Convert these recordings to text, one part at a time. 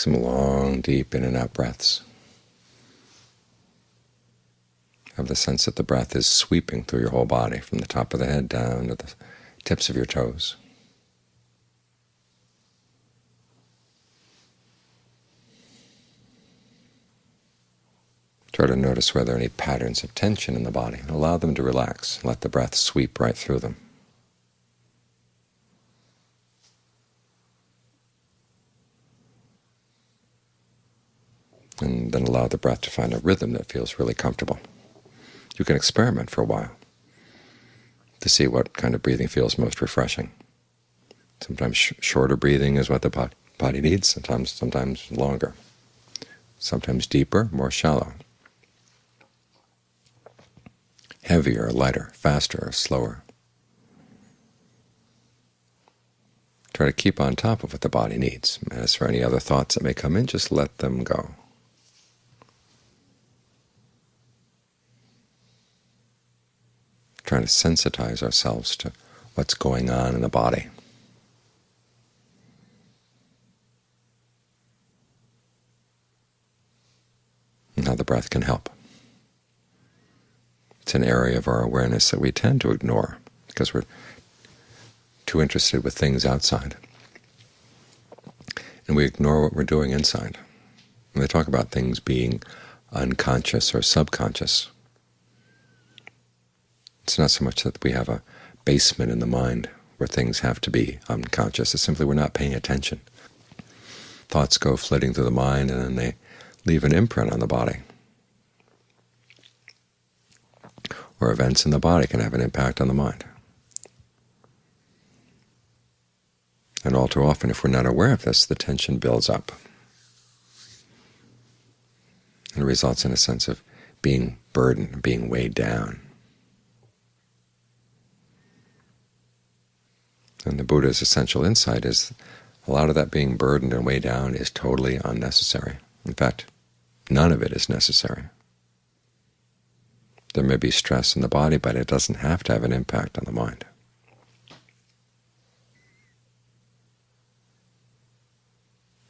some long, deep in and out breaths. Have the sense that the breath is sweeping through your whole body, from the top of the head down to the tips of your toes. Try to notice whether there any patterns of tension in the body. Allow them to relax. Let the breath sweep right through them. And then allow the breath to find a rhythm that feels really comfortable. You can experiment for a while to see what kind of breathing feels most refreshing. Sometimes sh shorter breathing is what the body needs, sometimes, sometimes longer, sometimes deeper, more shallow heavier, lighter, faster, slower. Try to keep on top of what the body needs. As for any other thoughts that may come in, just let them go. Trying to sensitize ourselves to what's going on in the body. And how the breath can help. It's an area of our awareness that we tend to ignore because we're too interested with things outside. And we ignore what we're doing inside. When they talk about things being unconscious or subconscious, it's not so much that we have a basement in the mind where things have to be unconscious. It's simply we're not paying attention. Thoughts go flitting through the mind, and then they leave an imprint on the body. or events in the body can have an impact on the mind. And all too often, if we're not aware of this, the tension builds up and results in a sense of being burdened, being weighed down. And the Buddha's essential insight is a lot of that being burdened and weighed down is totally unnecessary. In fact, none of it is necessary. There may be stress in the body, but it doesn't have to have an impact on the mind.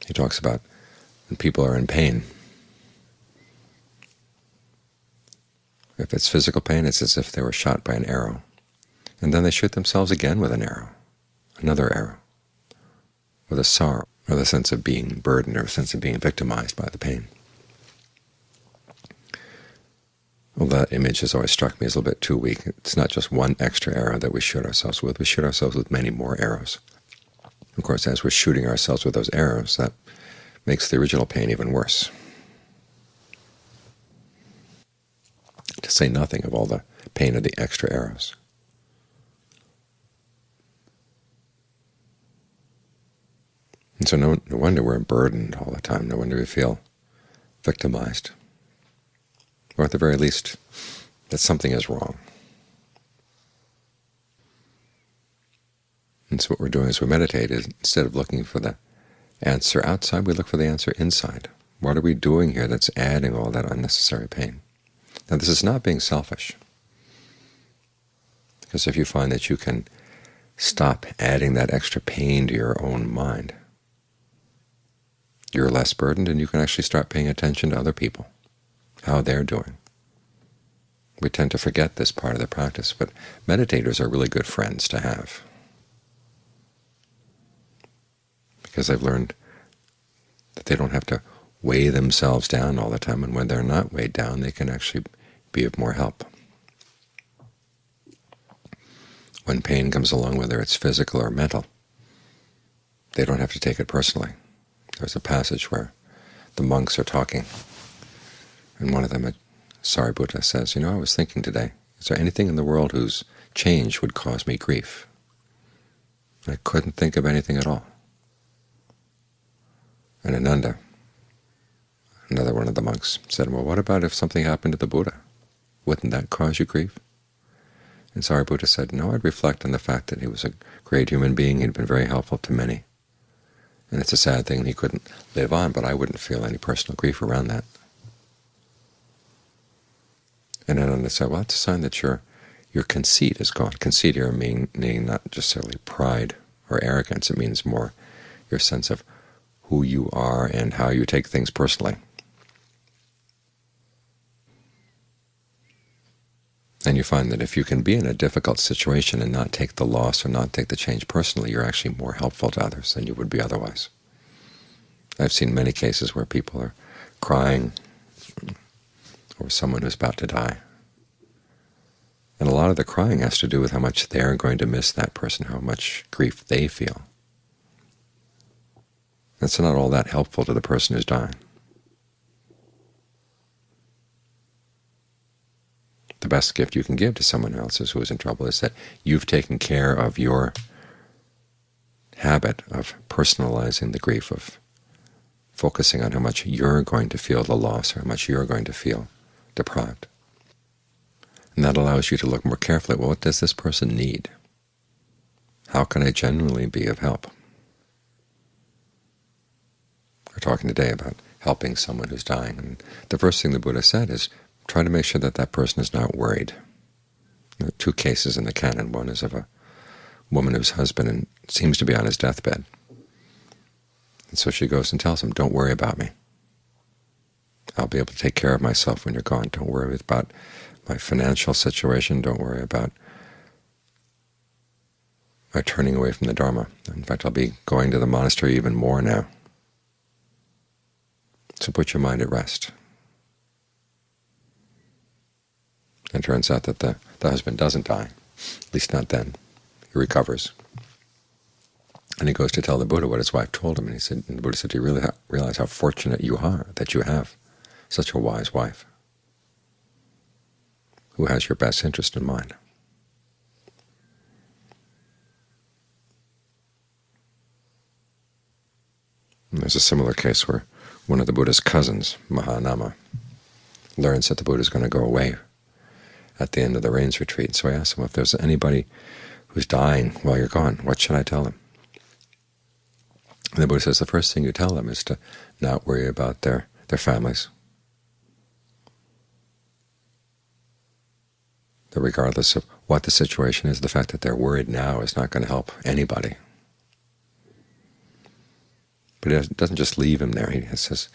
He talks about when people are in pain. If it's physical pain, it's as if they were shot by an arrow. And then they shoot themselves again with an arrow, another arrow, with a sorrow, or the sense of being burdened or a sense of being victimized by the pain. Well, that image has always struck me as a little bit too weak. It's not just one extra arrow that we shoot ourselves with. We shoot ourselves with many more arrows. Of course, as we're shooting ourselves with those arrows, that makes the original pain even worse. To say nothing of all the pain of the extra arrows. And so no, no wonder we're burdened all the time. No wonder we feel victimized or at the very least that something is wrong. And so what we're doing as we meditate is instead of looking for the answer outside, we look for the answer inside. What are we doing here that's adding all that unnecessary pain? Now this is not being selfish, because if you find that you can stop adding that extra pain to your own mind, you're less burdened and you can actually start paying attention to other people how they're doing. We tend to forget this part of the practice, but meditators are really good friends to have because they've learned that they don't have to weigh themselves down all the time, and when they're not weighed down, they can actually be of more help. When pain comes along, whether it's physical or mental, they don't have to take it personally. There's a passage where the monks are talking and one of them, Sariputta, says, you know, I was thinking today, is there anything in the world whose change would cause me grief? I couldn't think of anything at all. And Ananda, another one of the monks, said, well, what about if something happened to the Buddha? Wouldn't that cause you grief? And Sariputta said, no, I'd reflect on the fact that he was a great human being. He'd been very helpful to many. And it's a sad thing he couldn't live on, but I wouldn't feel any personal grief around that. And then I said, well, that's a sign that your your conceit is gone. Conceit here meaning not necessarily pride or arrogance. It means more your sense of who you are and how you take things personally. And you find that if you can be in a difficult situation and not take the loss or not take the change personally, you're actually more helpful to others than you would be otherwise. I've seen many cases where people are crying over someone who's about to die. And a lot of the crying has to do with how much they're going to miss that person, how much grief they feel. That's not all that helpful to the person who's dying. The best gift you can give to someone else who is in trouble is that you've taken care of your habit of personalizing the grief, of focusing on how much you're going to feel the loss or how much you're going to feel deprived. And that allows you to look more carefully well, what does this person need? How can I genuinely be of help? We're talking today about helping someone who's dying. And the first thing the Buddha said is try to make sure that that person is not worried. There are two cases in the canon. One is of a woman whose husband seems to be on his deathbed. And so she goes and tells him, don't worry about me. I'll be able to take care of myself when you're gone. Don't worry about my financial situation. Don't worry about my turning away from the Dharma. In fact, I'll be going to the monastery even more now. So put your mind at rest. And it turns out that the, the husband doesn't die, at least not then. He recovers. And he goes to tell the Buddha what his wife told him, and he said, and the Buddha said, "Do you really realize how fortunate you are that you have such a wise wife who has your best interest in mind?" And there's a similar case where one of the Buddha's cousins, Mahanama, learns that the Buddha is going to go away at the end of the rains retreat. So I asked him if there's anybody who's dying while you're gone, what should I tell them? And the Buddha says the first thing you tell them is to not worry about their, their families. That regardless of what the situation is, the fact that they're worried now is not going to help anybody. But it doesn't just leave him there. He says,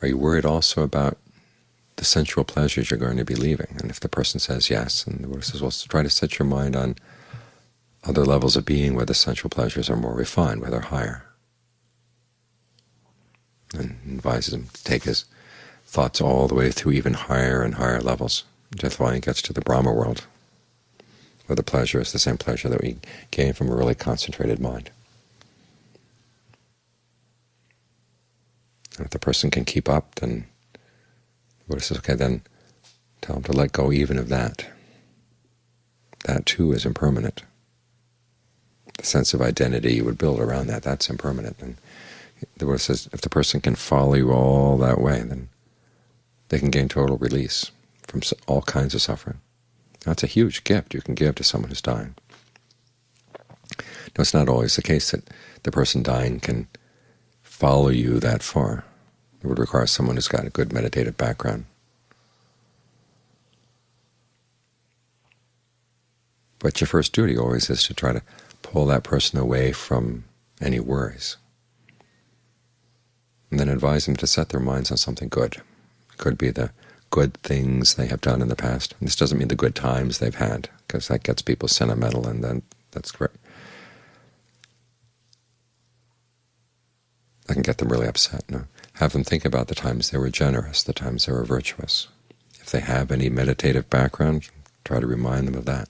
are you worried also about the sensual pleasures you're going to be leaving? And if the person says yes, and the Buddha says, well, try to set your mind on other levels of being where the sensual pleasures are more refined, where they're higher. And advises him to take his thoughts all the way through even higher and higher levels, until he gets to the Brahma world, where the pleasure is the same pleasure that we gain from a really concentrated mind. And if the person can keep up, then the Buddha says, okay, then tell them to let go even of that. That too is impermanent. The sense of identity you would build around that, that's impermanent. And the Buddha says if the person can follow you all that way, then they can gain total release from all kinds of suffering. That's a huge gift you can give to someone who's dying. Now, it's not always the case that the person dying can follow you that far. It would require someone who's got a good meditative background. But your first duty always is to try to pull that person away from any worries. And then advise them to set their minds on something good. It could be the good things they have done in the past. And this doesn't mean the good times they've had, because that gets people sentimental, and then that's great. I can get them really upset. No? Have them think about the times they were generous, the times they were virtuous. If they have any meditative background, try to remind them of that.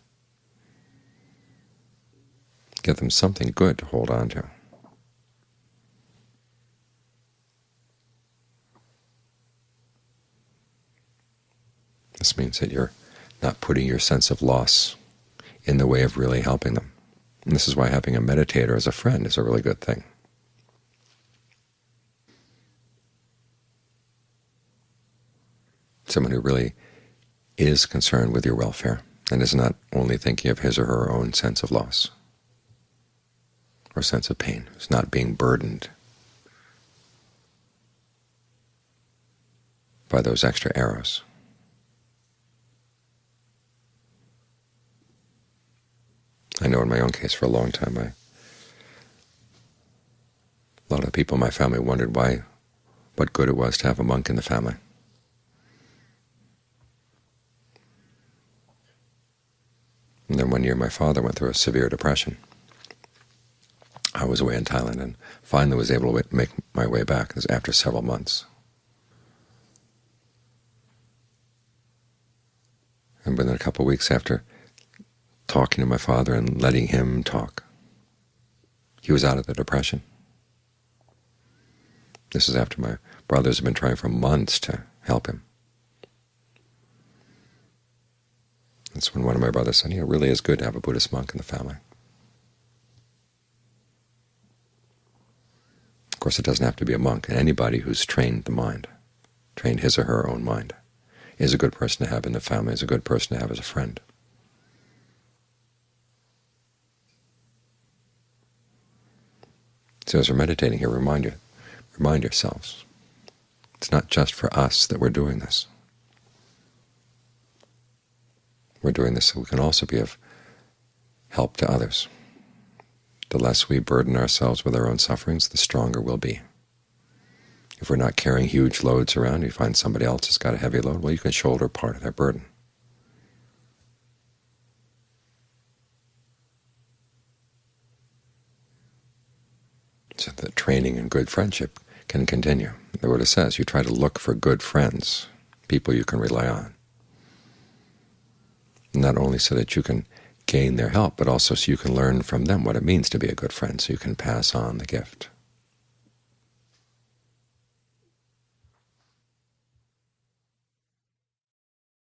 Give them something good to hold on to. This means that you're not putting your sense of loss in the way of really helping them. And this is why having a meditator as a friend is a really good thing. Someone who really is concerned with your welfare and is not only thinking of his or her own sense of loss or sense of pain, is not being burdened by those extra arrows. I know in my own case for a long time I A lot of people in my family wondered why, what good it was to have a monk in the family. And then one year my father went through a severe depression. I was away in Thailand and finally was able to make my way back after several months. And within a couple of weeks after talking to my father and letting him talk, he was out of the depression. This is after my brothers have been trying for months to help him. That's when one of my brothers said, "It really is good to have a Buddhist monk in the family." Of course, it doesn't have to be a monk. Anybody who's trained the mind, trained his or her own mind, is a good person to have in the family, is a good person to have as a friend. So as we're meditating here, remind you, remind yourselves, it's not just for us that we're doing this. We're doing this so we can also be of help to others. The less we burden ourselves with our own sufferings, the stronger we'll be. If we're not carrying huge loads around, you find somebody else has got a heavy load, well, you can shoulder part of that burden. So that training and good friendship can continue. The Buddha says you try to look for good friends, people you can rely on, not only so that you can gain their help, but also so you can learn from them what it means to be a good friend, so you can pass on the gift.